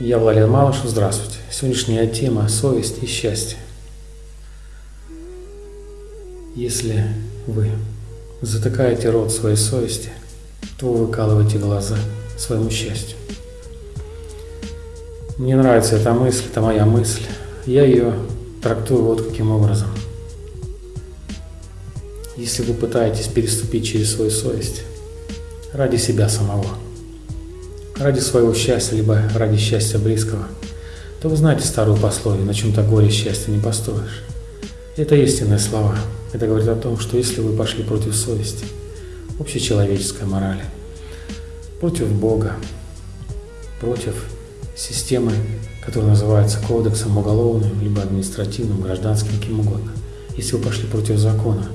Я Владимир Малышев, здравствуйте. Сегодняшняя тема – совесть и счастье. Если вы затыкаете рот своей совести, то вы выкалываете глаза своему счастью. Мне нравится эта мысль, это моя мысль. Я ее трактую вот каким образом. Если вы пытаетесь переступить через свою совесть ради себя самого – ради своего счастья, либо ради счастья близкого, то вы знаете старую пословие, на чем-то горе счастья не построишь. Это истинные слова. Это говорит о том, что если вы пошли против совести, общечеловеческой морали, против Бога, против системы, которая называется кодексом уголовным, либо административным, гражданским, кем угодно, если вы пошли против закона,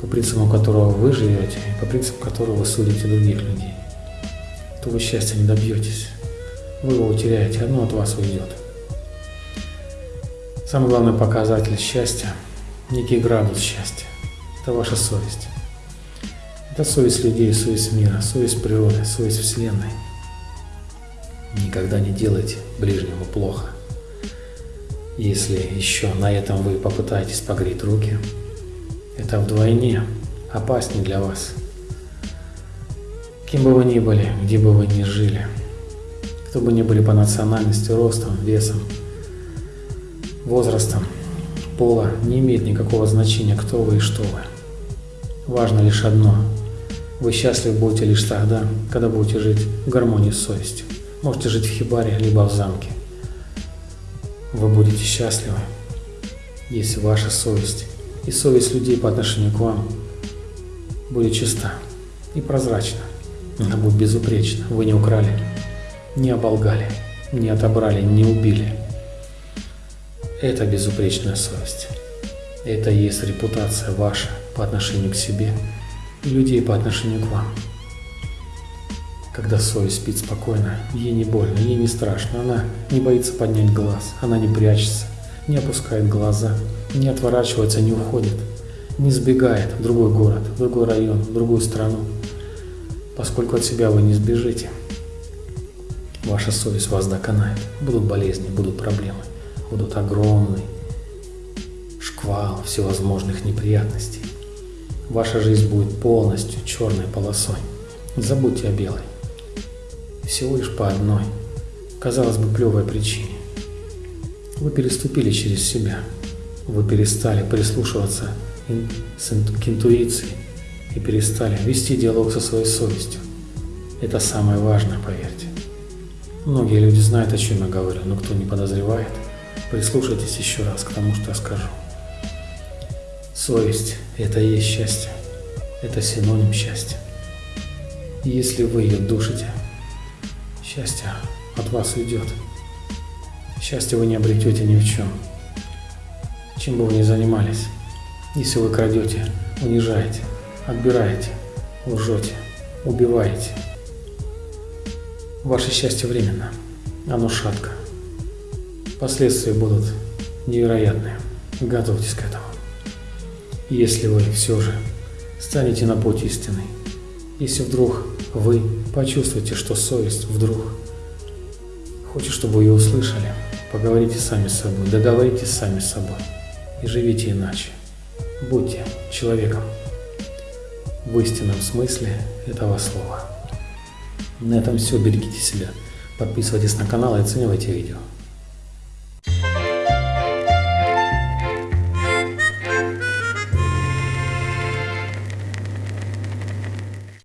по принципам которого вы живете, по принципам которого вы судите других людей, то вы счастья не добьетесь. Вы его утеряете, одно от вас уйдет. Самый главный показатель счастья, некий градус счастья, это ваша совесть. Это совесть людей, совесть мира, совесть природы, совесть Вселенной. Никогда не делайте ближнему плохо. Если еще на этом вы попытаетесь погреть руки, это вдвойне опаснее для вас – Кем бы вы ни были, где бы вы ни жили, кто бы ни были по национальности, ростом, весом, возрастом, пола, не имеет никакого значения, кто вы и что вы. Важно лишь одно. Вы счастливы будете лишь тогда, когда будете жить в гармонии с совестью. Можете жить в хибаре, либо в замке. Вы будете счастливы, если ваша совесть и совесть людей по отношению к вам будет чиста и прозрачна. Она будет безупречна. Вы не украли, не оболгали, не отобрали, не убили. Это безупречная совесть. Это и есть репутация ваша по отношению к себе и людей по отношению к вам. Когда совесть спит спокойно, ей не больно, ей не страшно, она не боится поднять глаз, она не прячется, не опускает глаза, не отворачивается, не уходит, не сбегает в другой город, в другой район, в другую страну, поскольку от себя вы не сбежите. Ваша совесть вас доконает. Будут болезни, будут проблемы, будут огромный шквал всевозможных неприятностей. Ваша жизнь будет полностью черной полосой. Забудьте о белой. Всего лишь по одной, казалось бы, плевой причине. Вы переступили через себя. Вы перестали прислушиваться к интуиции, и перестали вести диалог со своей совестью. Это самое важное, поверьте. Многие люди знают, о чем я говорю, но кто не подозревает, прислушайтесь еще раз к тому, что я скажу. Совесть – это и есть счастье. Это синоним счастья. И если вы ее душите, счастье от вас уйдет. Счастье вы не обретете ни в чем. Чем бы вы ни занимались, если вы крадете, унижаете, отбираете, лжете, убиваете. Ваше счастье временно, оно шатко. Последствия будут невероятные. Готовьтесь к этому. Если вы все же станете на путь истины, если вдруг вы почувствуете, что совесть вдруг хочет, чтобы ее услышали, поговорите сами с собой, договоритесь сами с собой и живите иначе. Будьте человеком в истинном смысле этого слова. На этом все. Берегите себя. Подписывайтесь на канал и оценивайте видео.